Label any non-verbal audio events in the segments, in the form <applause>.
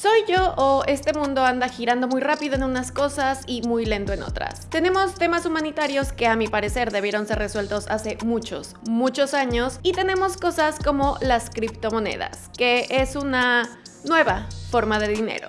¿Soy yo o este mundo anda girando muy rápido en unas cosas y muy lento en otras? Tenemos temas humanitarios que a mi parecer debieron ser resueltos hace muchos, muchos años y tenemos cosas como las criptomonedas, que es una nueva forma de dinero.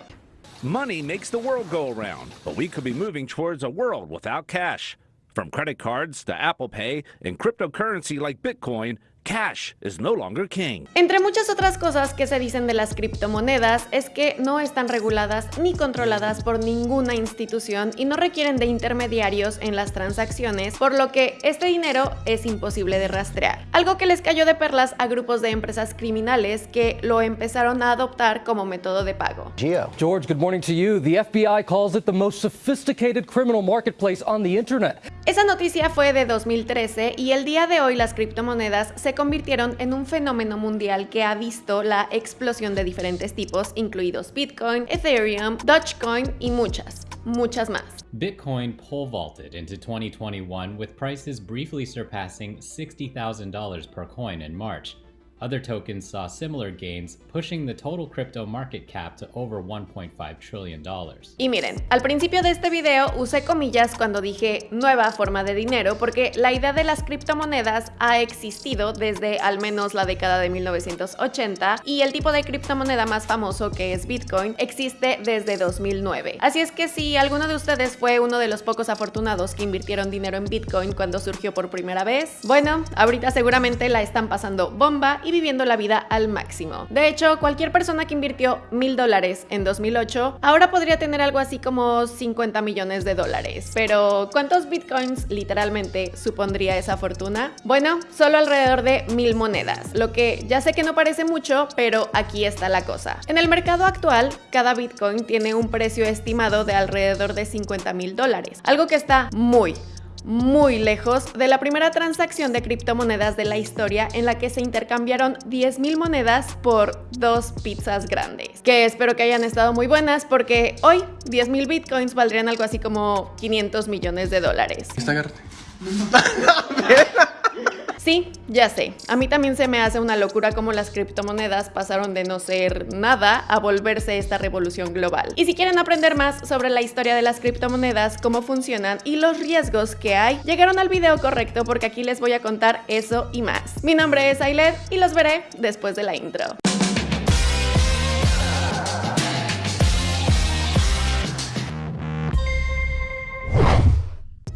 Money makes the world go around, but we could be moving towards a world without cash. From credit cards to Apple Pay and cryptocurrency like Bitcoin, Cash is no longer king. Entre muchas otras cosas que se dicen de las criptomonedas es que no están reguladas ni controladas por ninguna institución y no requieren de intermediarios en las transacciones, por lo que este dinero es imposible de rastrear. Algo que les cayó de perlas a grupos de empresas criminales que lo empezaron a adoptar como método de pago. George, good morning to you. The FBI calls it the most sophisticated criminal marketplace on the internet. Esa noticia fue de 2013 y el día de hoy las criptomonedas se convirtieron en un fenómeno mundial que ha visto la explosión de diferentes tipos, incluidos Bitcoin, Ethereum, Dogecoin y muchas, muchas más. Bitcoin pole vaulted into 2021 with prices briefly surpassing $60,000 per coin in March. Other tokens saw similar gains, pushing the total crypto market cap to over 1.5 trillion. Y miren, al principio de este video usé comillas cuando dije nueva forma de dinero porque la idea de las criptomonedas ha existido desde al menos la década de 1980 y el tipo de criptomoneda más famoso que es Bitcoin existe desde 2009. Así es que si alguno de ustedes fue uno de los pocos afortunados que invirtieron dinero en Bitcoin cuando surgió por primera vez, bueno, ahorita seguramente la están pasando bomba viviendo la vida al máximo. De hecho, cualquier persona que invirtió mil dólares en 2008 ahora podría tener algo así como 50 millones de dólares. Pero, ¿cuántos bitcoins literalmente supondría esa fortuna? Bueno, solo alrededor de mil monedas, lo que ya sé que no parece mucho, pero aquí está la cosa. En el mercado actual, cada bitcoin tiene un precio estimado de alrededor de 50 mil dólares, algo que está muy, muy lejos de la primera transacción de criptomonedas de la historia en la que se intercambiaron 10.000 monedas por dos pizzas grandes, que espero que hayan estado muy buenas porque hoy 10.000 bitcoins valdrían algo así como 500 millones de dólares. <laughs> <laughs> Sí, ya sé. A mí también se me hace una locura cómo las criptomonedas pasaron de no ser nada a volverse esta revolución global. Y si quieren aprender más sobre la historia de las criptomonedas, cómo funcionan y los riesgos que hay, llegaron al video correcto porque aquí les voy a contar eso y más. Mi nombre es Ailet y los veré después de la intro.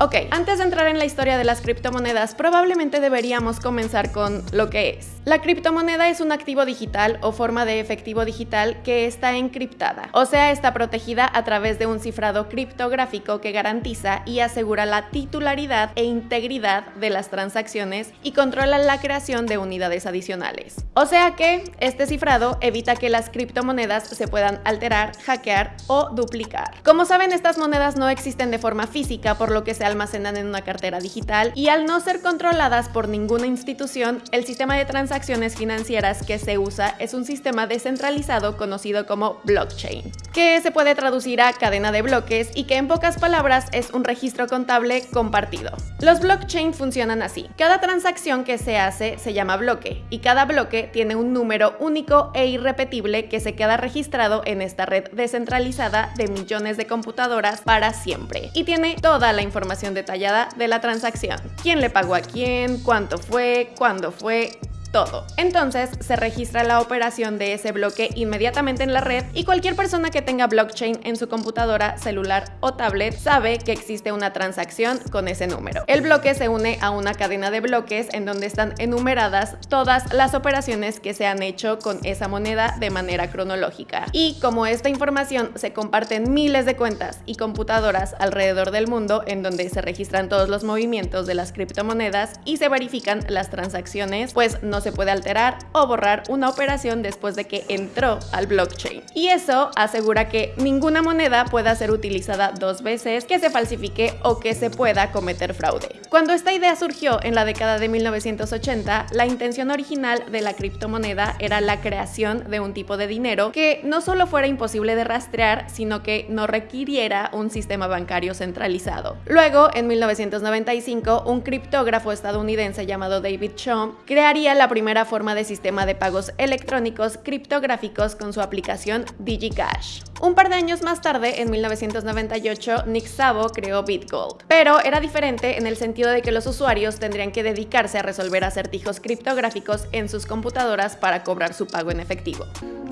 Ok, antes de entrar en la historia de las criptomonedas, probablemente deberíamos comenzar con lo que es. La criptomoneda es un activo digital o forma de efectivo digital que está encriptada, o sea, está protegida a través de un cifrado criptográfico que garantiza y asegura la titularidad e integridad de las transacciones y controla la creación de unidades adicionales. O sea que este cifrado evita que las criptomonedas se puedan alterar, hackear o duplicar. Como saben, estas monedas no existen de forma física, por lo que se almacenan en una cartera digital y al no ser controladas por ninguna institución, el sistema de transacciones financieras que se usa es un sistema descentralizado conocido como blockchain, que se puede traducir a cadena de bloques y que en pocas palabras es un registro contable compartido. Los blockchain funcionan así. Cada transacción que se hace se llama bloque y cada bloque tiene un número único e irrepetible que se queda registrado en esta red descentralizada de millones de computadoras para siempre y tiene toda la información detallada de la transacción. ¿Quién le pagó a quién? ¿Cuánto fue? ¿Cuándo fue? Todo. Entonces se registra la operación de ese bloque inmediatamente en la red y cualquier persona que tenga blockchain en su computadora, celular o tablet sabe que existe una transacción con ese número. El bloque se une a una cadena de bloques en donde están enumeradas todas las operaciones que se han hecho con esa moneda de manera cronológica. Y como esta información se comparte en miles de cuentas y computadoras alrededor del mundo en donde se registran todos los movimientos de las criptomonedas y se verifican las transacciones, pues no se puede alterar o borrar una operación después de que entró al blockchain. Y eso asegura que ninguna moneda pueda ser utilizada dos veces, que se falsifique o que se pueda cometer fraude. Cuando esta idea surgió en la década de 1980, la intención original de la criptomoneda era la creación de un tipo de dinero que no solo fuera imposible de rastrear, sino que no requiriera un sistema bancario centralizado. Luego, en 1995, un criptógrafo estadounidense llamado David Chaum crearía la primera forma de sistema de pagos electrónicos criptográficos con su aplicación DigiCash. Un par de años más tarde, en 1998, Nick Szabo creó BitGold, pero era diferente en el sentido de que los usuarios tendrían que dedicarse a resolver acertijos criptográficos en sus computadoras para cobrar su pago en efectivo.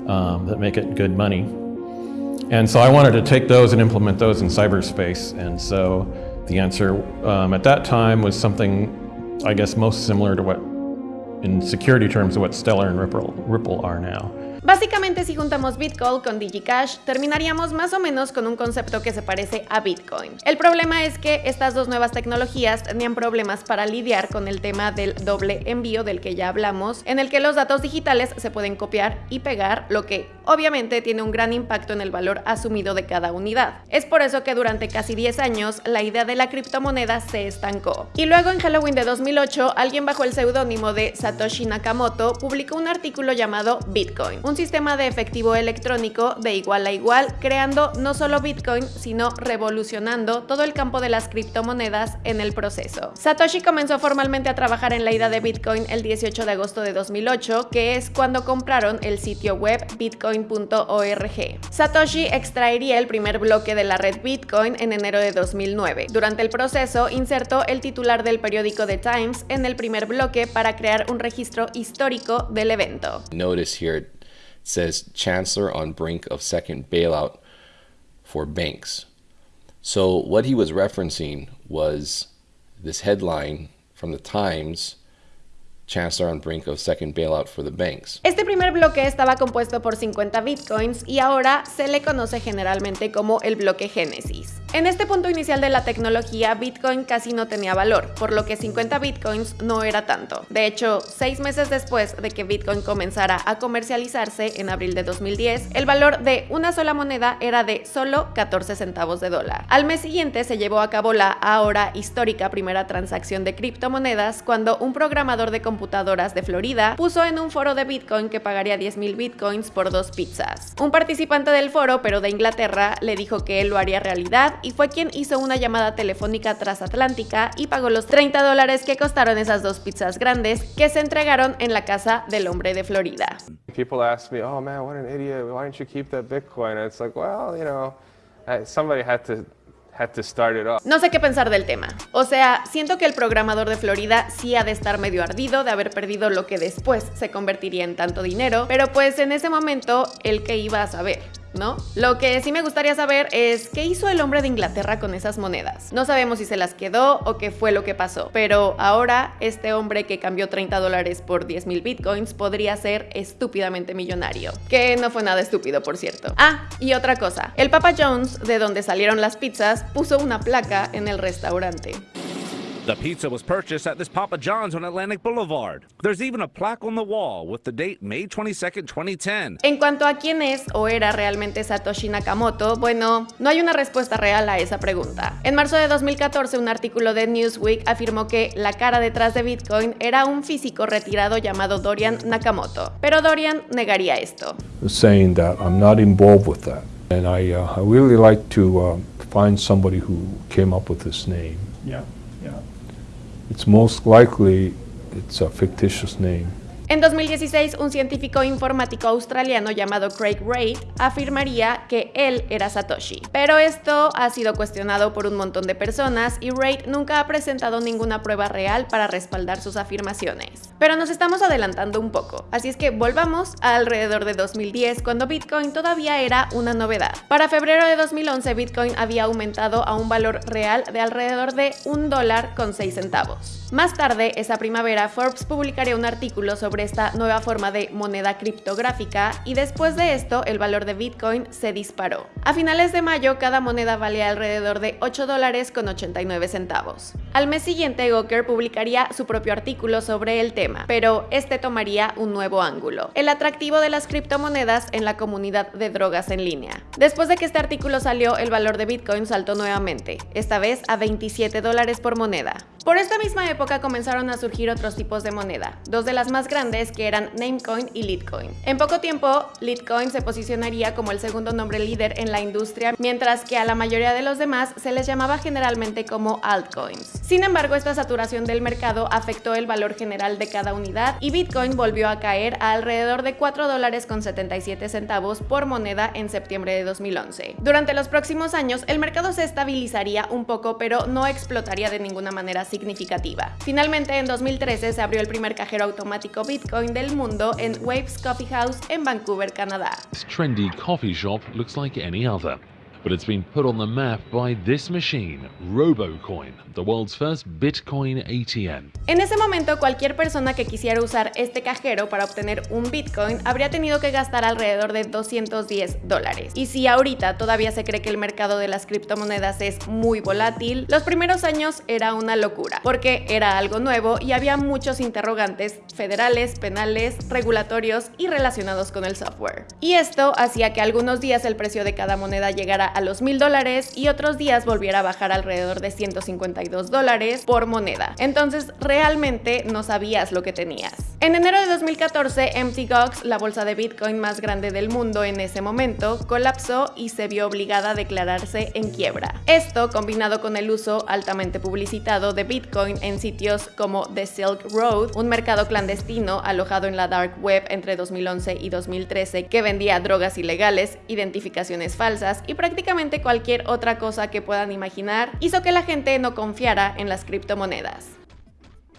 Um, that make it good money. And so I wanted to take those and implement those in cyberspace. And so the answer um, at that time was something, I guess, most similar to what, in security terms, of what Stellar and Ripple, Ripple are now. Básicamente si juntamos Bitcoin con DigiCash, terminaríamos más o menos con un concepto que se parece a Bitcoin. El problema es que estas dos nuevas tecnologías tenían problemas para lidiar con el tema del doble envío del que ya hablamos, en el que los datos digitales se pueden copiar y pegar, lo que obviamente tiene un gran impacto en el valor asumido de cada unidad. Es por eso que durante casi 10 años la idea de la criptomoneda se estancó. Y luego en Halloween de 2008, alguien bajo el seudónimo de Satoshi Nakamoto publicó un artículo llamado Bitcoin, sistema de efectivo electrónico de igual a igual, creando no solo Bitcoin, sino revolucionando todo el campo de las criptomonedas en el proceso. Satoshi comenzó formalmente a trabajar en la idea de Bitcoin el 18 de agosto de 2008, que es cuando compraron el sitio web bitcoin.org. Satoshi extraería el primer bloque de la red Bitcoin en enero de 2009. Durante el proceso, insertó el titular del periódico The Times en el primer bloque para crear un registro histórico del evento. Notice here says Chancellor on brink of second bailout for banks. So what he was referencing was this headline from the Times Chancellor on brink of second bailout for the banks. Este primer bloque estaba compuesto por 50 bitcoins y ahora se le conoce generalmente como el bloque Génesis. En este punto inicial de la tecnología, Bitcoin casi no tenía valor, por lo que 50 Bitcoins no era tanto. De hecho, seis meses después de que Bitcoin comenzara a comercializarse en abril de 2010, el valor de una sola moneda era de solo 14 centavos de dólar. Al mes siguiente se llevó a cabo la ahora histórica primera transacción de criptomonedas cuando un programador de computadoras de Florida puso en un foro de Bitcoin que pagaría 10.000 Bitcoins por dos pizzas. Un participante del foro, pero de Inglaterra, le dijo que él lo haría realidad y fue quien hizo una llamada telefónica transatlántica y pagó los 30 dólares que costaron esas dos pizzas grandes que se entregaron en la casa del hombre de Florida. People ask me, oh man, what an idiot, why don't you keep that Bitcoin? And it's like, well, you know, somebody had to had to start it off. No sé qué pensar del tema. O sea, siento que el programador de Florida sí ha de estar medio ardido de haber perdido lo que después se convertiría en tanto dinero, pero pues en ese momento, ¿el que iba a saber? ¿No? Lo que sí me gustaría saber es qué hizo el hombre de Inglaterra con esas monedas. No sabemos si se las quedó o qué fue lo que pasó, pero ahora este hombre que cambió 30 dólares por 10 mil bitcoins podría ser estúpidamente millonario. Que no fue nada estúpido, por cierto. Ah, y otra cosa, el Papa Jones, de donde salieron las pizzas, puso una placa en el restaurante. The pizza was purchased at this Papa John's on Atlantic Boulevard. There's even a plaque on the wall with the date May 22, 2010. En cuanto a quién es o era realmente Satoshi Nakamoto, bueno, no hay una respuesta real a esa pregunta. En marzo de 2014, un artículo de Newsweek afirmó que la cara detrás de Bitcoin era un físico retirado llamado Dorian Nakamoto, pero Dorian negaría esto. Saying that I'm not involved with that, and I, uh, I really like to uh, find somebody who came up with this name. Yeah. It's most likely it's a fictitious name. En 2016, un científico informático australiano llamado Craig Wright afirmaría que él era Satoshi. Pero esto ha sido cuestionado por un montón de personas y Wright nunca ha presentado ninguna prueba real para respaldar sus afirmaciones. Pero nos estamos adelantando un poco, así es que volvamos alrededor de 2010 cuando Bitcoin todavía era una novedad. Para febrero de 2011 Bitcoin había aumentado a un valor real de alrededor de un dólar con 6 centavos. Más tarde, esa primavera, Forbes publicaría un artículo sobre esta nueva forma de moneda criptográfica y después de esto el valor de Bitcoin se disparó. A finales de mayo, cada moneda valía alrededor de 8 dólares con 89 centavos. Al mes siguiente, Gawker publicaría su propio artículo sobre el tema, pero este tomaría un nuevo ángulo, el atractivo de las criptomonedas en la comunidad de drogas en línea. Después de que este artículo salió, el valor de Bitcoin saltó nuevamente, esta vez a 27 dólares por moneda. Por esta misma época comenzaron a surgir otros tipos de moneda, dos de las más grandes que eran Namecoin y Litecoin. En poco tiempo, Litecoin se posicionaría como el segundo nombre líder en la industria, mientras que a la mayoría de los demás se les llamaba generalmente como altcoins. Sin embargo, esta saturación del mercado afectó el valor general de cada unidad y Bitcoin volvió a caer a alrededor de 4 dólares con 77 centavos por moneda en septiembre de 2011. Durante los próximos años, el mercado se estabilizaría un poco, pero no explotaría de ninguna manera significativa. Finalmente, en 2013 se abrió el primer cajero automático Bitcoin del mundo en Waves Coffee House en Vancouver, Canadá. Other. But it's been put on the map by this machine, RoboCoin, the world's first Bitcoin ATM. En ese momento, cualquier persona que quisiera usar este cajero para obtener un Bitcoin habría tenido que gastar alrededor de 210 dólares. Y si ahorita todavía se cree que el mercado de las criptomonedas es muy volátil, los primeros años era una locura, porque era algo nuevo y había muchos interrogantes federales, penales, regulatorios y relacionados con el software. Y esto hacía que algunos días el precio de cada moneda llegara a los mil dólares y otros días volviera a bajar alrededor de 152 dólares por moneda. Entonces realmente no sabías lo que tenías. En enero de 2014, Mt. Gox, la bolsa de Bitcoin más grande del mundo en ese momento, colapsó y se vio obligada a declararse en quiebra. Esto, combinado con el uso altamente publicitado de Bitcoin en sitios como The Silk Road, un mercado clandestino alojado en la dark web entre 2011 y 2013 que vendía drogas ilegales, identificaciones falsas y prácticamente cualquier otra cosa que puedan imaginar, hizo que la gente no confiara en las criptomonedas.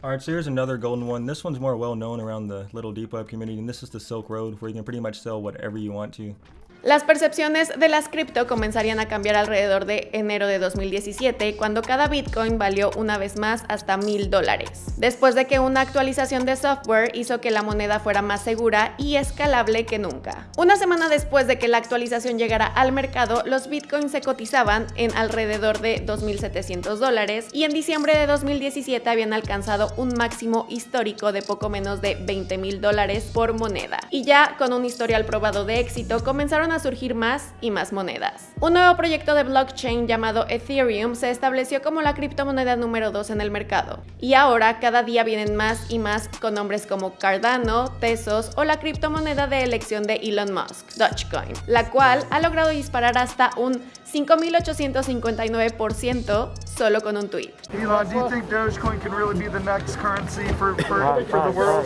Alright, so here's another golden one. This one's more well known around the little deep web community, and this is the Silk Road, where you can pretty much sell whatever you want to. Las percepciones de las cripto comenzarían a cambiar alrededor de enero de 2017, cuando cada Bitcoin valió una vez más hasta mil dólares, después de que una actualización de software hizo que la moneda fuera más segura y escalable que nunca. Una semana después de que la actualización llegara al mercado, los Bitcoins se cotizaban en alrededor de 2.700 dólares y en diciembre de 2017 habían alcanzado un máximo histórico de poco menos de 20 mil dólares por moneda. Y ya con un historial probado de éxito, comenzaron surgir más y más monedas. Un nuevo proyecto de blockchain llamado Ethereum se estableció como la criptomoneda número 2 en el mercado. Y ahora cada día vienen más y más con nombres como Cardano, Tesos o la criptomoneda de elección de Elon Musk, Dogecoin, la cual ha logrado disparar hasta un 5.859% solo con un tweet.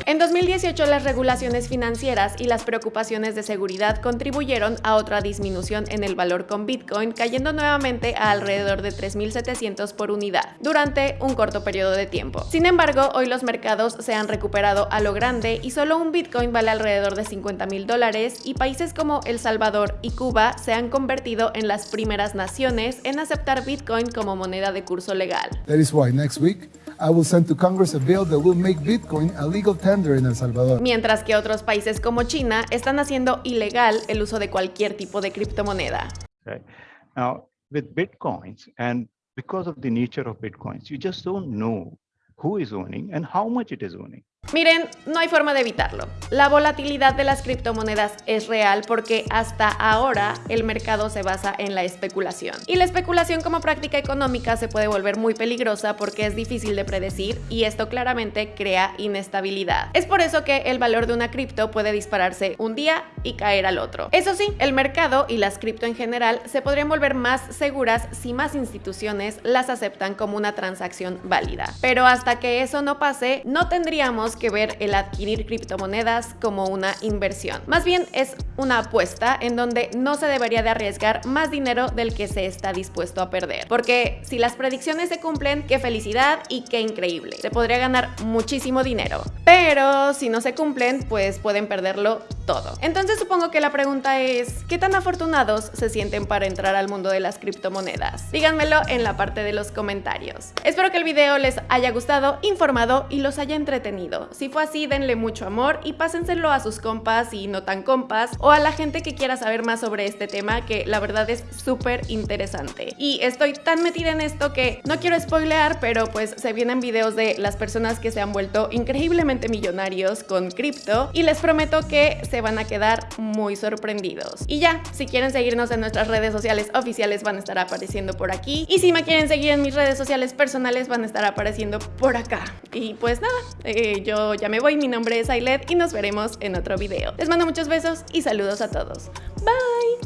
En 2018 las regulaciones financieras y las preocupaciones de seguridad contribuyeron a otra disminución en el valor con Bitcoin, cayendo nuevamente a alrededor de 3.700 por unidad durante un corto periodo de tiempo. Sin embargo, hoy los mercados se han recuperado a lo grande y solo un Bitcoin vale alrededor de 50 mil dólares y países como El Salvador y Cuba se han convertido en las primeras naciones en aceptar Bitcoin como moneda de curso legal. That is why next week I will send to Congress a bill that will make Bitcoin a legal tender in El Salvador. Mientras que otros países como China están haciendo ilegal el uso de cualquier tipo de criptomoneda. Right. Now, with Bitcoins and because of the nature of Bitcoins, you just don't know who is owning and how much it is owning. Miren, no hay forma de evitarlo. La volatilidad de las criptomonedas es real porque hasta ahora el mercado se basa en la especulación. Y la especulación como práctica económica se puede volver muy peligrosa porque es difícil de predecir y esto claramente crea inestabilidad. Es por eso que el valor de una cripto puede dispararse un día y caer al otro. Eso sí, el mercado y las cripto en general se podrían volver más seguras si más instituciones las aceptan como una transacción válida. Pero hasta que eso no pase, no tendríamos que ver el adquirir criptomonedas como una inversión. Más bien es una apuesta en donde no se debería de arriesgar más dinero del que se está dispuesto a perder. Porque si las predicciones se cumplen, qué felicidad y qué increíble. Se podría ganar muchísimo dinero. Pero si no se cumplen, pues pueden perderlo todo. Entonces supongo que la pregunta es, ¿qué tan afortunados se sienten para entrar al mundo de las criptomonedas? Díganmelo en la parte de los comentarios. Espero que el video les haya gustado, informado y los haya entretenido. Si fue así, denle mucho amor y pásenselo a sus compas y no tan compas o a la gente que quiera saber más sobre este tema que la verdad es súper interesante. Y estoy tan metida en esto que no quiero spoilear, pero pues se vienen videos de las personas que se han vuelto increíblemente millonarios con cripto y les prometo que se van a quedar muy sorprendidos. Y ya, si quieren seguirnos en nuestras redes sociales oficiales van a estar apareciendo por aquí y si me quieren seguir en mis redes sociales personales van a estar apareciendo por acá. Y pues nada, eh, yo ya me voy, mi nombre es Ailet y nos veremos en otro video. Les mando muchos besos y saludos a todos. Bye!